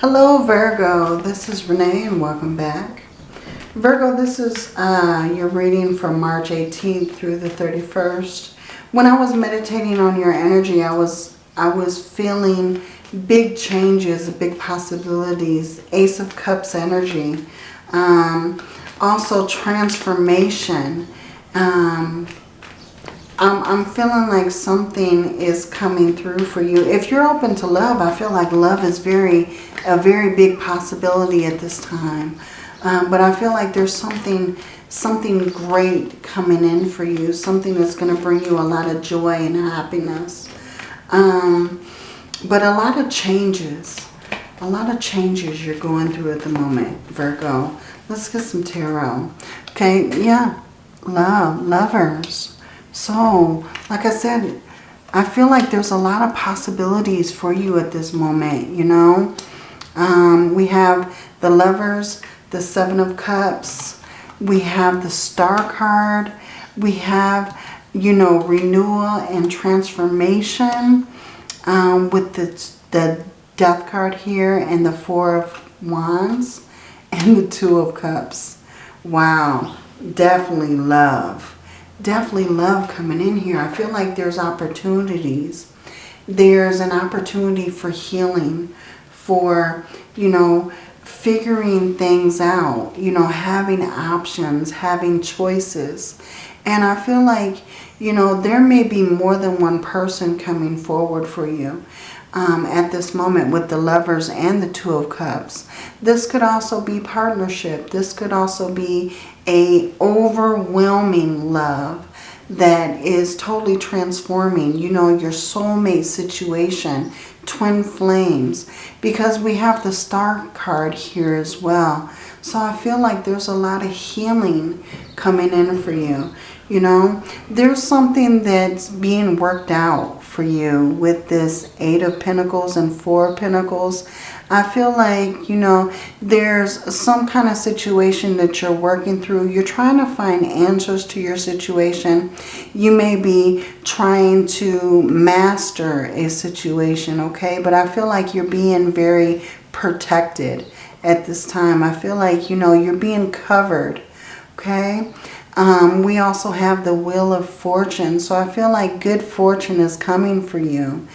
Hello Virgo, this is Renee and welcome back. Virgo, this is uh, your reading from March 18th through the 31st. When I was meditating on your energy, I was I was feeling big changes, big possibilities, Ace of Cups energy. Um, also transformation. Um, I'm, I'm feeling like something is coming through for you. If you're open to love, I feel like love is very a very big possibility at this time. Um, but I feel like there's something something great coming in for you. Something that's going to bring you a lot of joy and happiness. Um, but a lot of changes. A lot of changes you're going through at the moment, Virgo. Let's get some tarot. Okay, yeah. Love, lovers. So, like I said, I feel like there's a lot of possibilities for you at this moment, you know. Um, we have the lovers, the seven of cups. We have the star card. We have, you know, renewal and transformation um, with the, the death card here and the four of wands and the two of cups. Wow, definitely love. Definitely love coming in here. I feel like there's opportunities. There's an opportunity for healing, for, you know, figuring things out, you know, having options, having choices. And I feel like, you know, there may be more than one person coming forward for you um, at this moment with the lovers and the two of cups. This could also be partnership. This could also be a overwhelming love that is totally transforming, you know, your soulmate situation, twin flames, because we have the star card here as well. So I feel like there's a lot of healing coming in for you. You know, there's something that's being worked out for you with this Eight of Pentacles and Four of Pentacles. I feel like, you know, there's some kind of situation that you're working through. You're trying to find answers to your situation. You may be trying to master a situation, okay? But I feel like you're being very protected at this time. I feel like, you know, you're being covered, okay? Um, we also have the Wheel of Fortune. So I feel like good fortune is coming for you.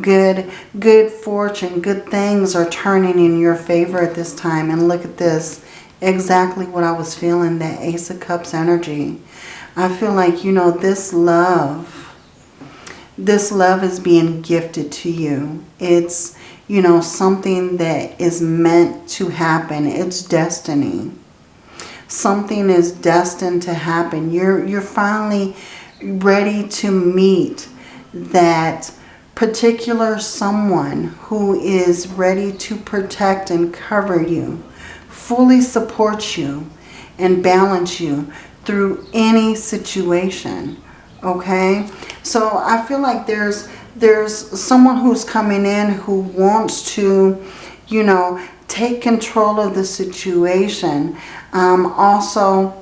Good, good fortune, good things are turning in your favor at this time. And look at this. Exactly what I was feeling, that Ace of Cups energy. I feel like, you know, this love, this love is being gifted to you. It's, you know, something that is meant to happen. It's destiny something is destined to happen. You're, you're finally ready to meet that particular someone who is ready to protect and cover you, fully support you and balance you through any situation. Okay? So I feel like there's there's someone who's coming in who wants to, you know, take control of the situation. Um, also,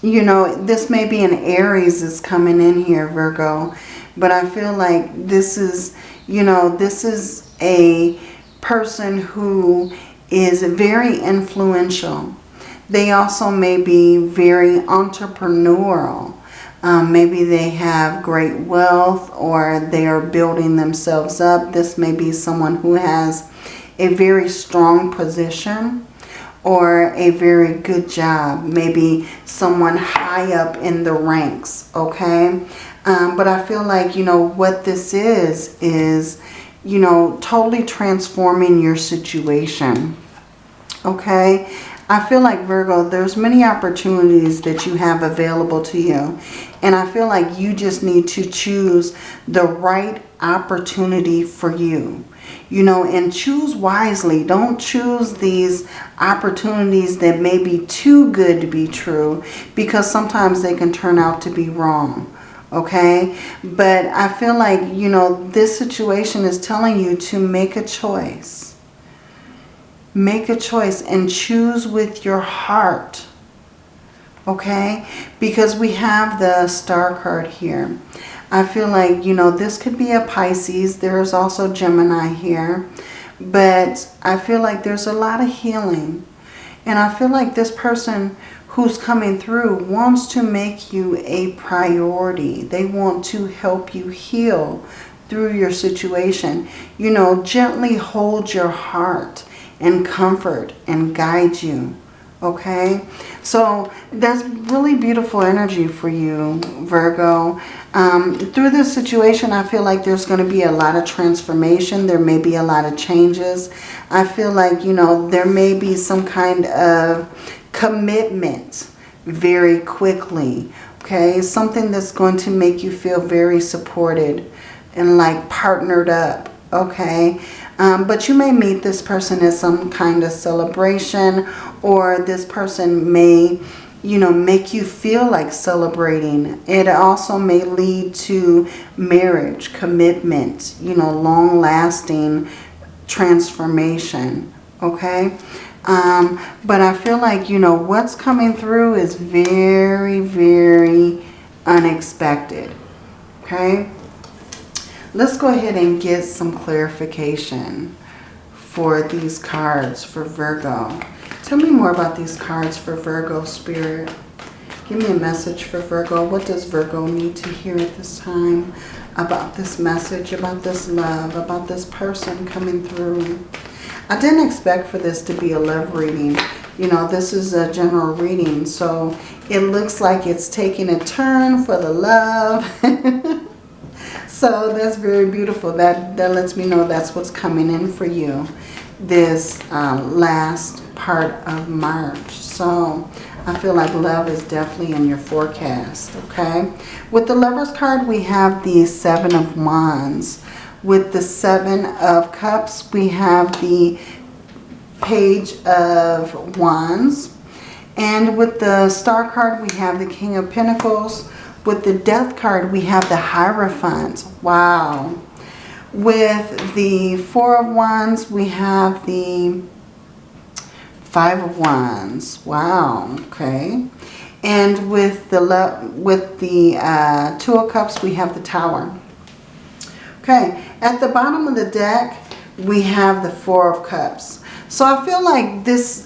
you know, this may be an Aries is coming in here, Virgo. But I feel like this is, you know, this is a person who is very influential. They also may be very entrepreneurial. Um, maybe they have great wealth or they are building themselves up. This may be someone who has a very strong position or a very good job. Maybe someone high up in the ranks, okay? Um, but I feel like, you know, what this is, is, you know, totally transforming your situation, okay? I feel like, Virgo, there's many opportunities that you have available to you. And I feel like you just need to choose the right opportunity for you you know, and choose wisely. Don't choose these opportunities that may be too good to be true because sometimes they can turn out to be wrong. Okay, but I feel like, you know, this situation is telling you to make a choice. Make a choice and choose with your heart. Okay, because we have the star card here. I feel like, you know, this could be a Pisces. There's also Gemini here. But I feel like there's a lot of healing. And I feel like this person who's coming through wants to make you a priority. They want to help you heal through your situation. You know, gently hold your heart and comfort and guide you. Okay, so that's really beautiful energy for you, Virgo. Um, through this situation, I feel like there's going to be a lot of transformation. There may be a lot of changes. I feel like, you know, there may be some kind of commitment very quickly. Okay, something that's going to make you feel very supported and like partnered up. Okay, um, but you may meet this person at some kind of celebration or this person may, you know, make you feel like celebrating. It also may lead to marriage, commitment, you know, long-lasting transformation, okay? Um, but I feel like, you know, what's coming through is very, very unexpected, okay? Let's go ahead and get some clarification for these cards for Virgo. Tell me more about these cards for Virgo Spirit. Give me a message for Virgo. What does Virgo need to hear at this time about this message, about this love, about this person coming through? I didn't expect for this to be a love reading. You know, this is a general reading, so it looks like it's taking a turn for the love. So that's very beautiful. That, that lets me know that's what's coming in for you this um, last part of March. So I feel like love is definitely in your forecast, okay? With the Lover's card, we have the Seven of Wands. With the Seven of Cups, we have the Page of Wands. And with the Star card, we have the King of Pentacles. With the Death card, we have the Hierophant. Wow. With the Four of Wands, we have the Five of Wands. Wow. Okay. And with the with the uh, Two of Cups, we have the Tower. Okay. At the bottom of the deck, we have the Four of Cups. So I feel like this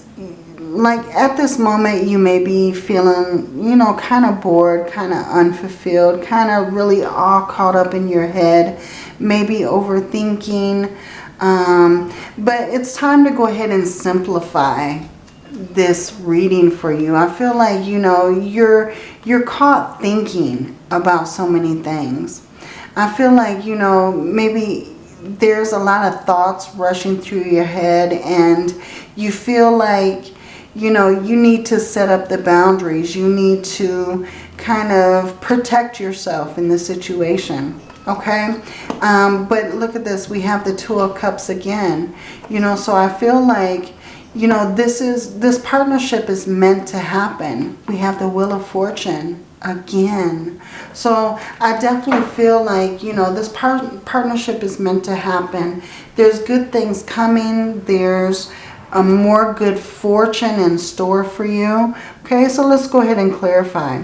like at this moment you may be feeling, you know, kind of bored, kind of unfulfilled, kind of really all caught up in your head, maybe overthinking. Um, but it's time to go ahead and simplify this reading for you. I feel like, you know, you're, you're caught thinking about so many things. I feel like, you know, maybe there's a lot of thoughts rushing through your head and you feel like you know, you need to set up the boundaries. You need to kind of protect yourself in this situation. Okay. Um, but look at this. We have the Two of Cups again. You know, so I feel like, you know, this is, this partnership is meant to happen. We have the Wheel of Fortune again. So I definitely feel like, you know, this par partnership is meant to happen. There's good things coming. There's a more good fortune in store for you. Okay, so let's go ahead and clarify.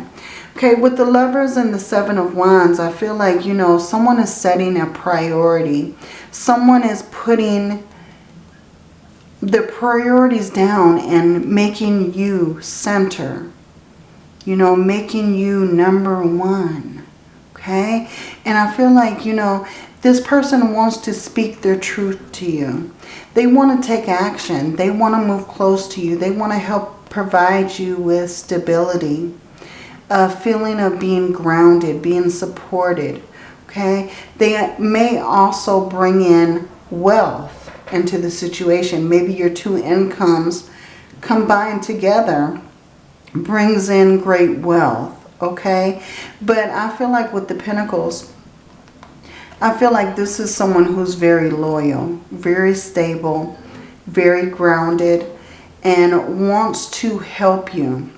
Okay, with the lovers and the seven of wands, I feel like, you know, someone is setting a priority. Someone is putting the priorities down and making you center. You know, making you number one. Okay? And I feel like, you know, this person wants to speak their truth to you. They want to take action. They want to move close to you. They want to help provide you with stability, a feeling of being grounded, being supported. Okay? They may also bring in wealth into the situation. Maybe your two incomes combined together brings in great wealth. Okay? But I feel like with the Pentacles, I feel like this is someone who's very loyal, very stable, very grounded, and wants to help you.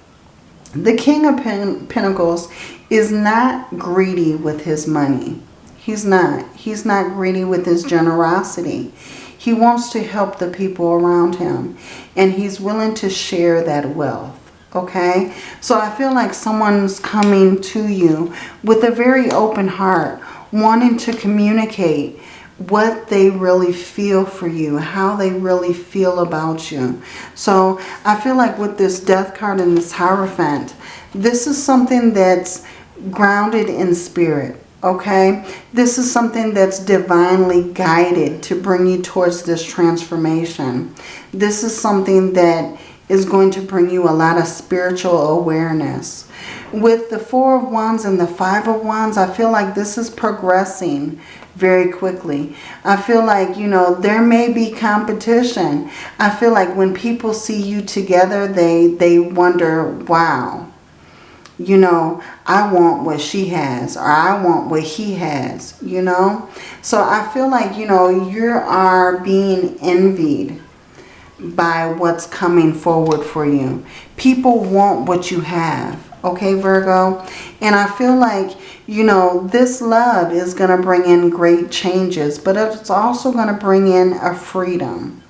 The King of Pentacles is not greedy with his money. He's not. He's not greedy with his generosity. He wants to help the people around him. And he's willing to share that wealth. Okay? So I feel like someone's coming to you with a very open heart wanting to communicate what they really feel for you, how they really feel about you. So I feel like with this death card and this Hierophant, this is something that's grounded in spirit. Okay, this is something that's divinely guided to bring you towards this transformation. This is something that is going to bring you a lot of spiritual awareness. With the Four of Wands and the Five of Wands, I feel like this is progressing very quickly. I feel like, you know, there may be competition. I feel like when people see you together, they, they wonder, wow, you know, I want what she has or I want what he has, you know. So I feel like, you know, you are being envied by what's coming forward for you. People want what you have, okay, Virgo? And I feel like, you know, this love is going to bring in great changes, but it's also going to bring in a freedom.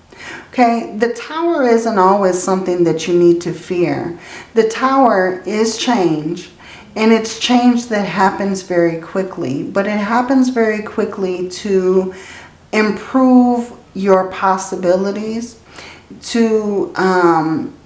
Okay, the tower isn't always something that you need to fear. The tower is change, and it's change that happens very quickly. But it happens very quickly to improve your possibilities, to um,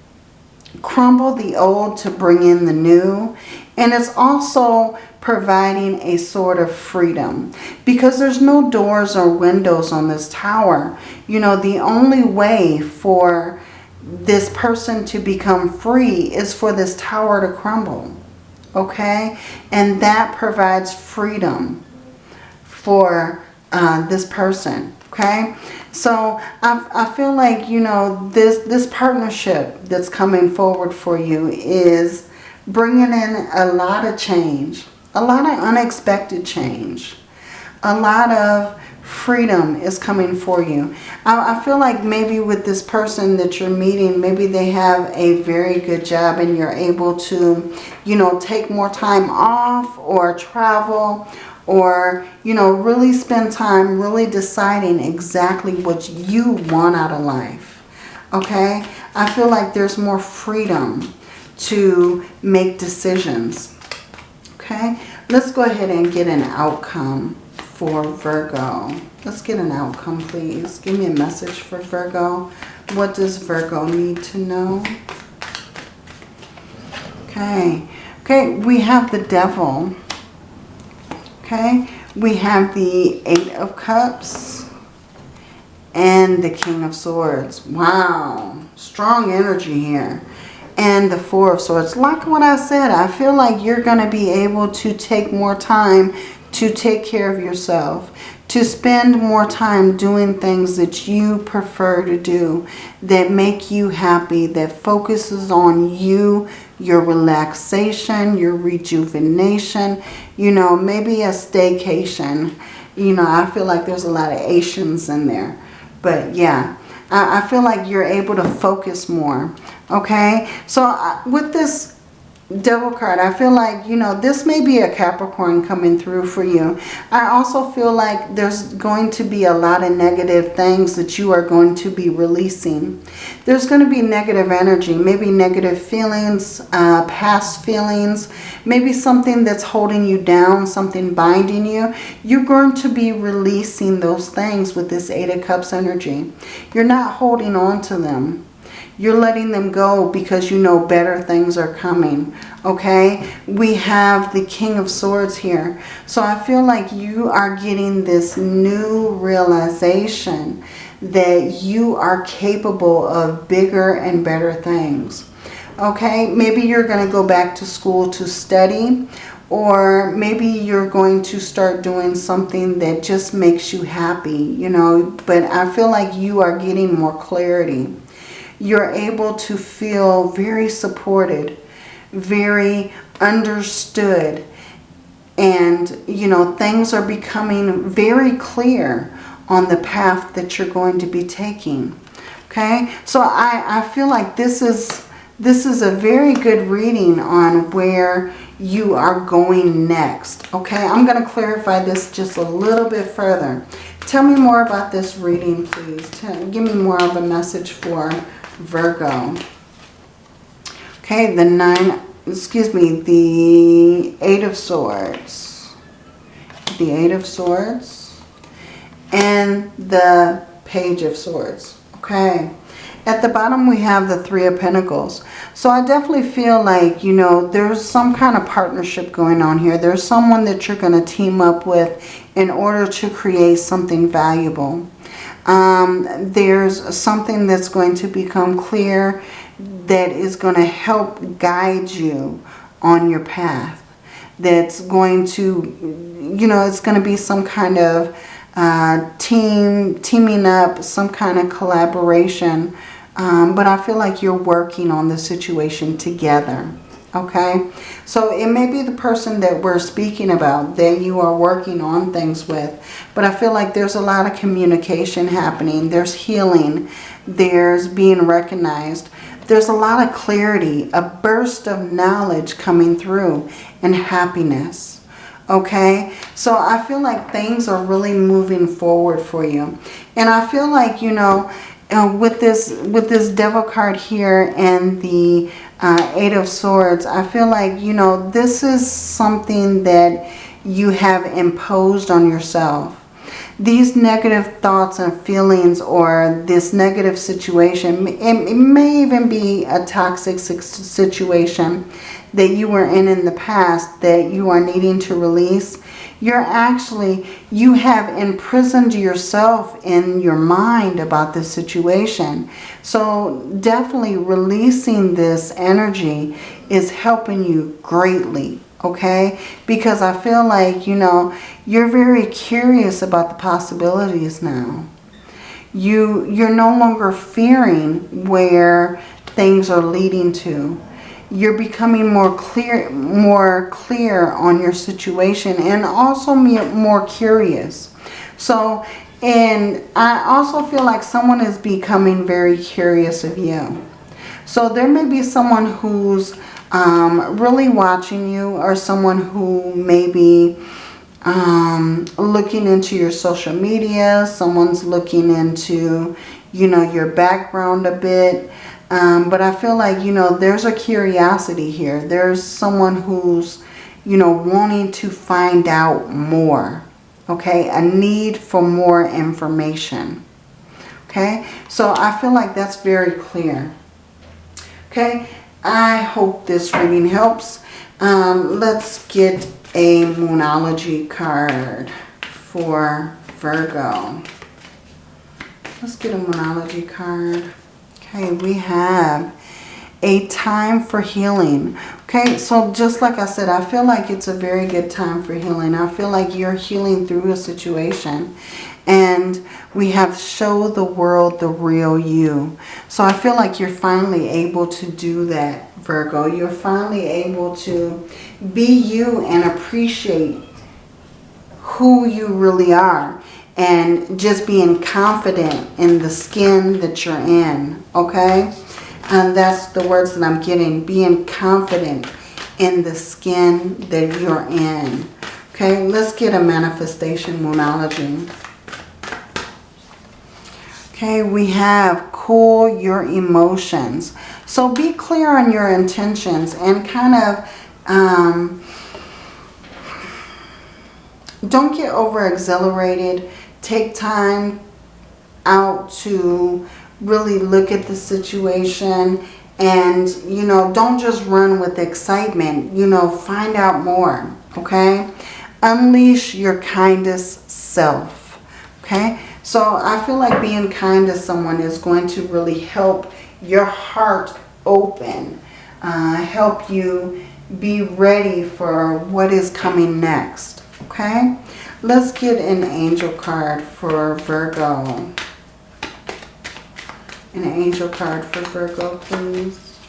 crumble the old to bring in the new. And it's also providing a sort of freedom because there's no doors or windows on this tower. You know, the only way for this person to become free is for this tower to crumble. Okay? And that provides freedom for uh, this person. Okay? So I, I feel like, you know, this, this partnership that's coming forward for you is bringing in a lot of change a lot of unexpected change. A lot of freedom is coming for you. I, I, feel like maybe with this person that you're meeting, maybe they have a very good job and you're able to, you know, take more time off or travel or, you know, really spend time really deciding exactly what you want out of life. Okay? I feel like there's more freedom to make decisions. Okay? Let's go ahead and get an outcome for Virgo. Let's get an outcome, please. Give me a message for Virgo. What does Virgo need to know? Okay. Okay, we have the devil. Okay. We have the Eight of Cups and the King of Swords. Wow. Strong energy here and the Four of Swords. Like what I said, I feel like you're going to be able to take more time to take care of yourself, to spend more time doing things that you prefer to do, that make you happy, that focuses on you, your relaxation, your rejuvenation, you know, maybe a staycation. You know, I feel like there's a lot of Asians in there. But yeah, I, feel like you're able to focus more. Okay, so uh, with this devil card i feel like you know this may be a capricorn coming through for you. I also feel like there's going to be a lot of negative things that you are going to be releasing. There's going to be negative energy maybe negative feelings uh, past feelings maybe something that's holding you down something binding you. You're going to be releasing those things with this eight of cups energy. You're not holding on to them you're letting them go because you know better things are coming. Okay? We have the King of Swords here. So I feel like you are getting this new realization that you are capable of bigger and better things. Okay? Maybe you're going to go back to school to study or maybe you're going to start doing something that just makes you happy, you know, but I feel like you are getting more clarity you're able to feel very supported, very understood. And, you know, things are becoming very clear on the path that you're going to be taking. Okay, so I, I feel like this is this is a very good reading on where you are going next. Okay, I'm going to clarify this just a little bit further. Tell me more about this reading, please. Tell, give me more of a message for Virgo. Okay, the nine, excuse me, the eight of swords. The eight of swords and the Page of Swords. Okay. At the bottom we have the Three of Pentacles. So I definitely feel like, you know, there's some kind of partnership going on here. There's someone that you're going to team up with in order to create something valuable. Um, there's something that's going to become clear that is going to help guide you on your path. That's going to, you know, it's going to be some kind of uh, team, teaming up, some kind of collaboration um, but I feel like you're working on the situation together. Okay, so it may be the person that we're speaking about that you are working on things with. But I feel like there's a lot of communication happening. There's healing. There's being recognized. There's a lot of clarity, a burst of knowledge coming through and happiness. Okay, so I feel like things are really moving forward for you. And I feel like, you know, uh, with this with this devil card here and the uh, eight of swords I feel like you know this is something that you have imposed on yourself. These negative thoughts and feelings or this negative situation it, it may even be a toxic situation that you were in in the past that you are needing to release you're actually, you have imprisoned yourself in your mind about this situation. So definitely releasing this energy is helping you greatly, okay? Because I feel like, you know, you're very curious about the possibilities now. You, you're no longer fearing where things are leading to you're becoming more clear more clear on your situation and also more curious. So and I also feel like someone is becoming very curious of you. So there may be someone who's um, really watching you or someone who may be um, looking into your social media someone's looking into you know your background a bit um, but I feel like, you know, there's a curiosity here. There's someone who's, you know, wanting to find out more. Okay, a need for more information. Okay, so I feel like that's very clear. Okay, I hope this reading helps. Um, let's get a Moonology card for Virgo. Let's get a Moonology card. Okay, we have a time for healing. Okay, so just like I said, I feel like it's a very good time for healing. I feel like you're healing through a situation. And we have show the world the real you. So I feel like you're finally able to do that, Virgo. You're finally able to be you and appreciate who you really are and just being confident in the skin that you're in, okay? And that's the words that I'm getting, being confident in the skin that you're in. Okay, let's get a manifestation moonology. Okay, we have cool your emotions. So be clear on your intentions and kind of um, don't get over exhilarated take time out to really look at the situation and, you know, don't just run with excitement. You know, find out more, okay? Unleash your kindest self, okay? So I feel like being kind to someone is going to really help your heart open, uh, help you be ready for what is coming next, okay? Let's get an angel card for Virgo. An angel card for Virgo, please.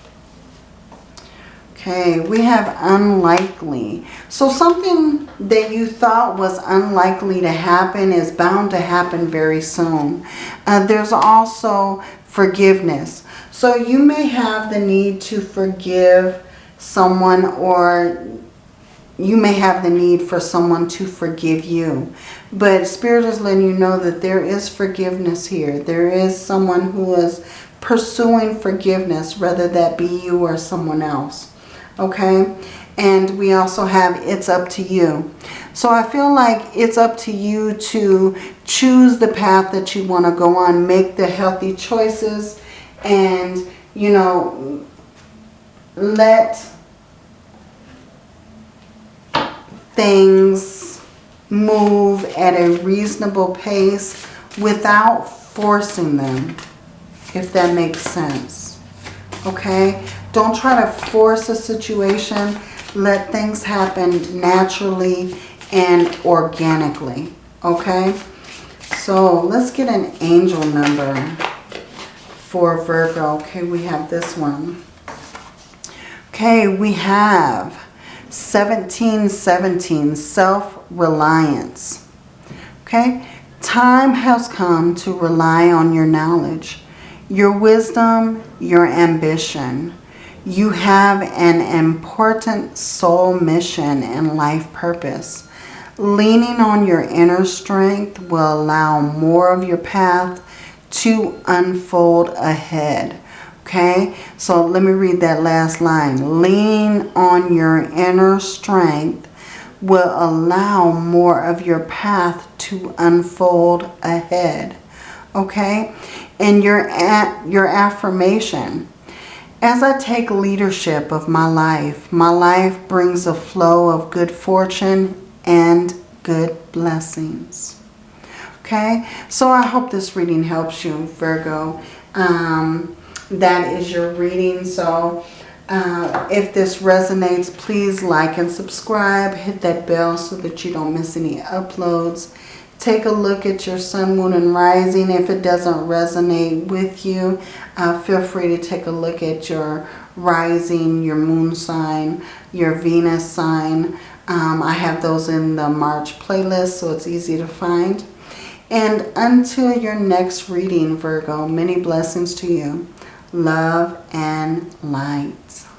Okay, we have unlikely. So something that you thought was unlikely to happen is bound to happen very soon. Uh, there's also forgiveness. So you may have the need to forgive someone or you may have the need for someone to forgive you. But Spirit is letting you know that there is forgiveness here. There is someone who is pursuing forgiveness, whether that be you or someone else. Okay? And we also have It's Up to You. So I feel like it's up to you to choose the path that you want to go on. Make the healthy choices. And, you know, let things move at a reasonable pace without forcing them, if that makes sense. Okay? Don't try to force a situation. Let things happen naturally and organically. Okay? So let's get an angel number for Virgo. Okay, we have this one. Okay, we have 1717, self-reliance. Okay, time has come to rely on your knowledge, your wisdom, your ambition. You have an important soul mission and life purpose. Leaning on your inner strength will allow more of your path to unfold ahead. Okay, so let me read that last line. Lean on your inner strength will allow more of your path to unfold ahead. Okay, and your, your affirmation. As I take leadership of my life, my life brings a flow of good fortune and good blessings. Okay, so I hope this reading helps you, Virgo. Um, that is your reading. So uh, if this resonates, please like and subscribe. Hit that bell so that you don't miss any uploads. Take a look at your sun, moon, and rising. If it doesn't resonate with you, uh, feel free to take a look at your rising, your moon sign, your Venus sign. Um, I have those in the March playlist, so it's easy to find. And until your next reading, Virgo, many blessings to you love, and light.